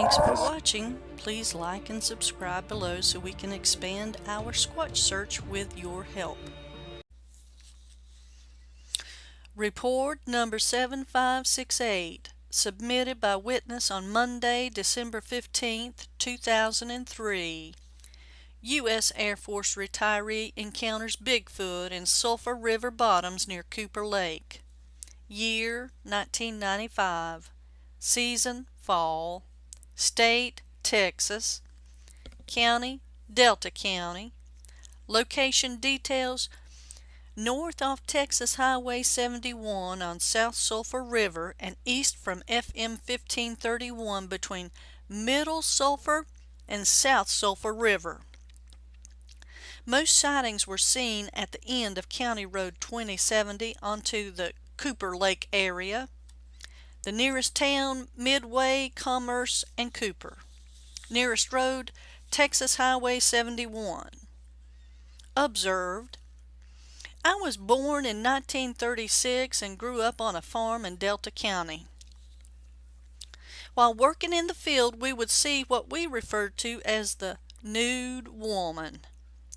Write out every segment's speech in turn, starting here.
Thanks for watching. Please like and subscribe below so we can expand our Squatch search with your help. Report number 7568 submitted by witness on Monday, December 15, 2003. U.S. Air Force retiree encounters Bigfoot in Sulphur River bottoms near Cooper Lake. Year 1995. Season fall. State Texas. County Delta County. Location details north off Texas Highway 71 on South Sulphur River and east from FM 1531 between Middle Sulphur and South Sulphur River. Most sightings were seen at the end of County Road 2070 onto the Cooper Lake area. The nearest town, Midway, Commerce, and Cooper. Nearest road, Texas Highway 71. Observed. I was born in 1936 and grew up on a farm in Delta County. While working in the field, we would see what we referred to as the nude woman.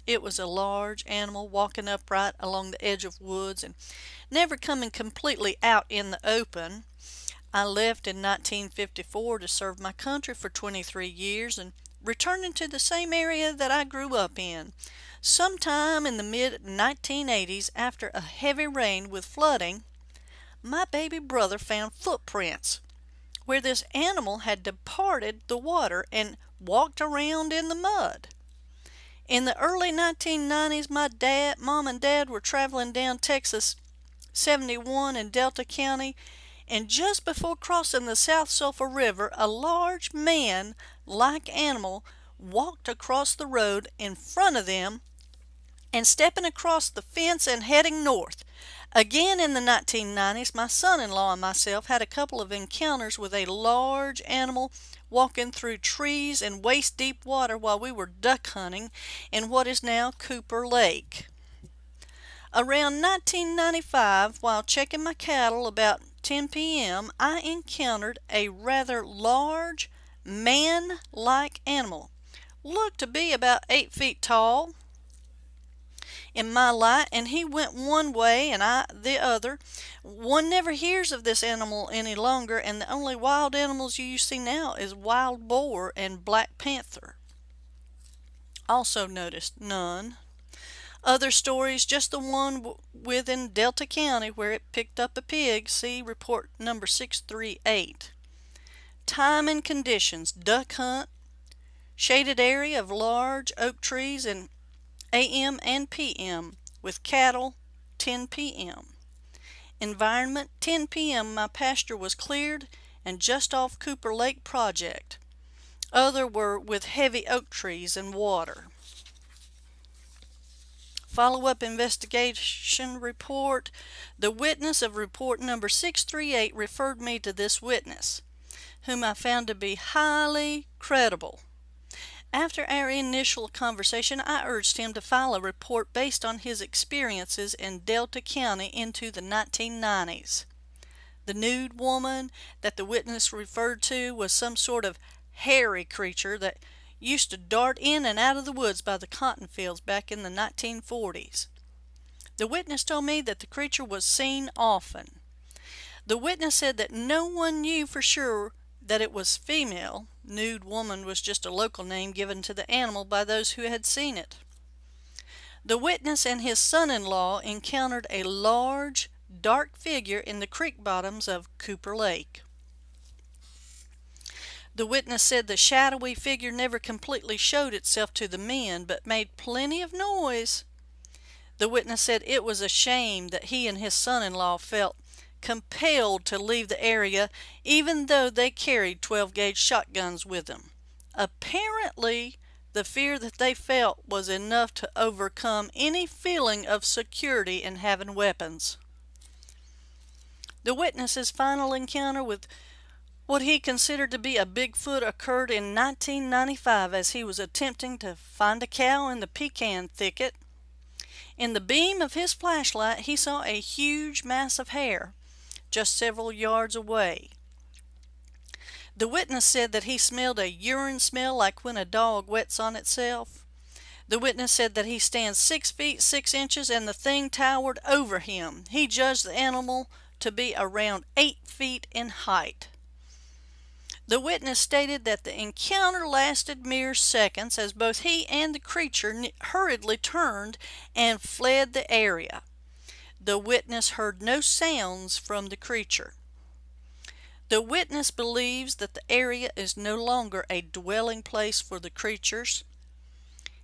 It was a large animal walking upright along the edge of woods and never coming completely out in the open. I left in 1954 to serve my country for 23 years and returning to the same area that I grew up in. Sometime in the mid 1980s, after a heavy rain with flooding, my baby brother found footprints where this animal had departed the water and walked around in the mud. In the early 1990s, my dad, mom and dad were traveling down Texas 71 in Delta County, and just before crossing the South Sulphur River, a large man-like animal walked across the road in front of them and stepping across the fence and heading north. Again in the 1990s, my son-in-law and myself had a couple of encounters with a large animal walking through trees and waist-deep water while we were duck hunting in what is now Cooper Lake. Around 1995, while checking my cattle about 10 p.m., I encountered a rather large, man-like animal. Looked to be about 8 feet tall, in my light and he went one way and I the other. One never hears of this animal any longer and the only wild animals you see now is wild boar and black panther. Also noticed none. Other stories, just the one within Delta County where it picked up a pig. See report number 638. Time and conditions, duck hunt, shaded area of large oak trees and AM and PM with cattle 10 PM. Environment 10 PM my pasture was cleared and just off Cooper Lake project. Other were with heavy oak trees and water. Follow-up investigation report. The witness of report number 638 referred me to this witness, whom I found to be highly credible. After our initial conversation, I urged him to file a report based on his experiences in Delta County into the 1990s. The nude woman that the witness referred to was some sort of hairy creature that used to dart in and out of the woods by the cotton fields back in the 1940s. The witness told me that the creature was seen often. The witness said that no one knew for sure that it was female, nude woman was just a local name given to the animal by those who had seen it. The witness and his son-in-law encountered a large, dark figure in the creek bottoms of Cooper Lake. The witness said the shadowy figure never completely showed itself to the men, but made plenty of noise. The witness said it was a shame that he and his son-in-law felt compelled to leave the area even though they carried 12 gauge shotguns with them. Apparently, the fear that they felt was enough to overcome any feeling of security in having weapons. The witness's final encounter with what he considered to be a Bigfoot occurred in 1995 as he was attempting to find a cow in the pecan thicket. In the beam of his flashlight, he saw a huge mass of hair just several yards away. The witness said that he smelled a urine smell like when a dog wets on itself. The witness said that he stands six feet six inches and the thing towered over him. He judged the animal to be around eight feet in height. The witness stated that the encounter lasted mere seconds as both he and the creature hurriedly turned and fled the area. The witness heard no sounds from the creature. The witness believes that the area is no longer a dwelling place for the creatures.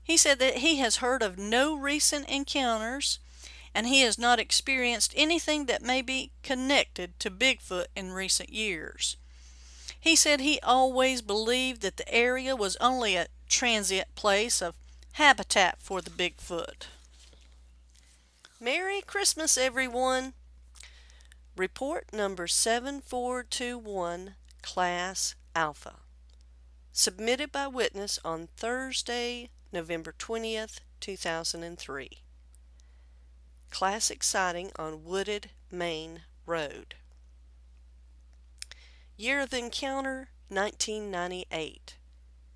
He said that he has heard of no recent encounters and he has not experienced anything that may be connected to Bigfoot in recent years. He said he always believed that the area was only a transient place of habitat for the Bigfoot. Merry Christmas, everyone! Report number 7421, Class Alpha. Submitted by witness on Thursday, November 20th, 2003. Classic sighting on Wooded Maine Road. Year of encounter 1998.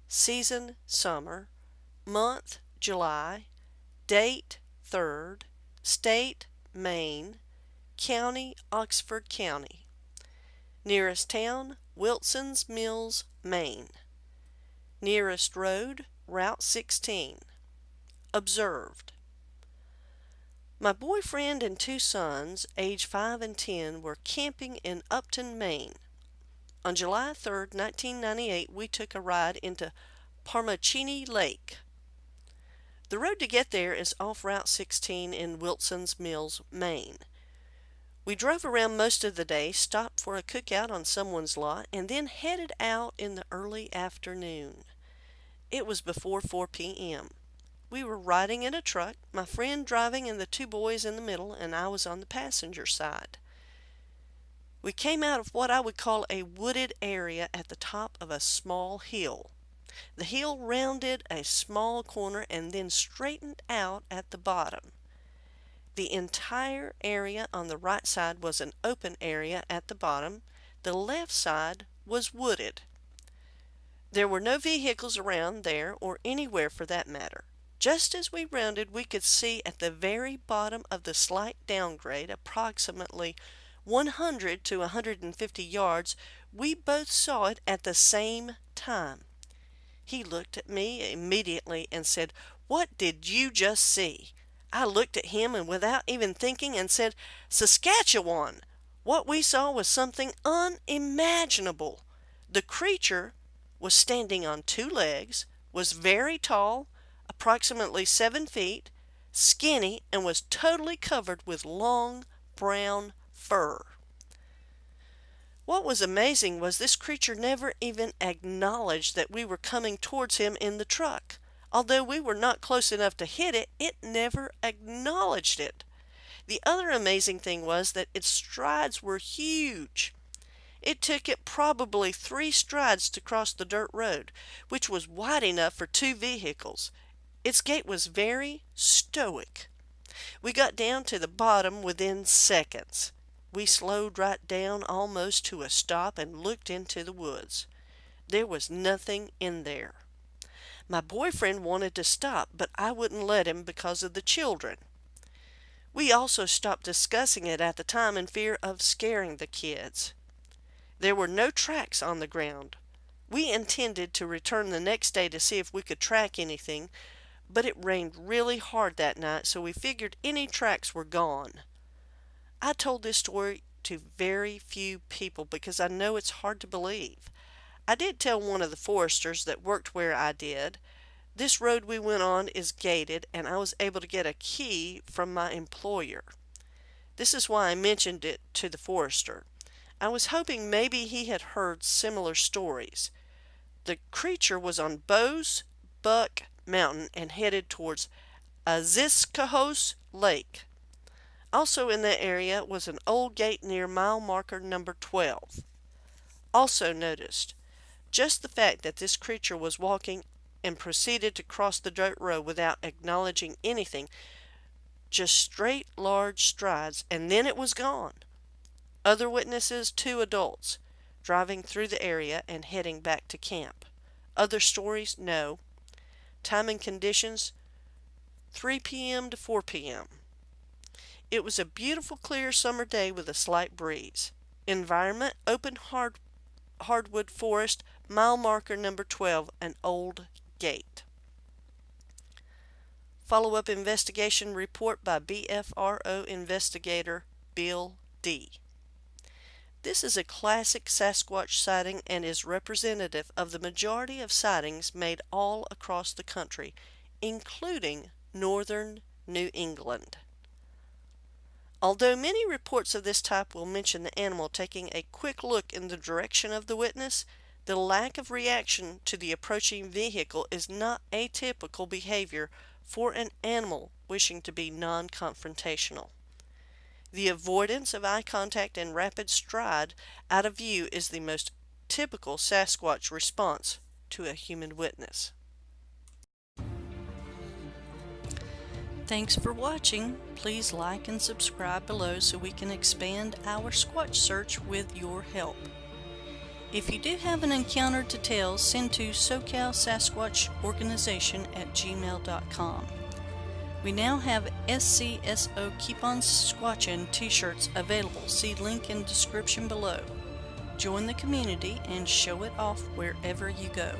Season summer. Month July. Date 3rd. State Maine. County Oxford County. Nearest town Wilson's Mills, Maine. Nearest road Route 16. Observed. My boyfriend and two sons, age 5 and 10, were camping in Upton, Maine. On July 3, 1998, we took a ride into Parmachenee Lake. The road to get there is off Route 16 in Wilson's Mills, Maine. We drove around most of the day, stopped for a cookout on someone's lot, and then headed out in the early afternoon. It was before 4 p.m. We were riding in a truck, my friend driving and the two boys in the middle, and I was on the passenger side. We came out of what I would call a wooded area at the top of a small hill. The hill rounded a small corner and then straightened out at the bottom. The entire area on the right side was an open area at the bottom. The left side was wooded. There were no vehicles around there or anywhere for that matter. Just as we rounded, we could see at the very bottom of the slight downgrade, approximately 100 to 150 yards, we both saw it at the same time. He looked at me immediately and said, What did you just see? I looked at him and without even thinking and said, Sasquatch! What we saw was something unimaginable. The creature was standing on two legs, was very tall, approximately seven feet, skinny, and was totally covered with long brown fur. What was amazing was this creature never even acknowledged that we were coming towards him in the truck. Although we were not close enough to hit it, it never acknowledged it. The other amazing thing was that its strides were huge. It took it probably three strides to cross the dirt road, which was wide enough for two vehicles. Its gait was very stoic. We got down to the bottom within seconds. We slowed right down almost to a stop and looked into the woods. There was nothing in there. My boyfriend wanted to stop, but I wouldn't let him because of the children. We also stopped discussing it at the time in fear of scaring the kids. There were no tracks on the ground. We intended to return the next day to see if we could track anything, but it rained really hard that night, so we figured any tracks were gone. I told this story to very few people because I know it's hard to believe. I did tell one of the foresters that worked where I did. This road we went on is gated and I was able to get a key from my employer. This is why I mentioned it to the forester. I was hoping maybe he had heard similar stories. The creature was on Bowes Buck Mountain and headed towards Aziscohos Lake. Also in that area was an old gate near mile marker number 12. Also noticed, just the fact that this creature was walking and proceeded to cross the dirt road without acknowledging anything, just straight large strides, and then it was gone. Other witnesses, two adults. driving through the area and heading back to camp. Other stories? No. Time and conditions 3 p.m. to 4 p.m. It was a beautiful clear summer day with a slight breeze. Environment open hard hardwood forest, mile marker number 12, an old gate. Follow up investigation report by BFRO investigator Bill D. This is a classic Sasquatch sighting and is representative of the majority of sightings made all across the country, including northern New England. Although many reports of this type will mention the animal taking a quick look in the direction of the witness, the lack of reaction to the approaching vehicle is not atypical behavior for an animal wishing to be non-confrontational. The avoidance of eye contact and rapid stride out of view is the most typical Sasquatch response to a human witness. Thanks for watching. Please like and subscribe below so we can expand our Squatch search with your help. If you do have an encounter to tell, send to SoCal Sasquatch Organization at gmail.com. We now have SCSO Keep On Squatchin t-shirts available. See link in description below. Join the community and show it off wherever you go.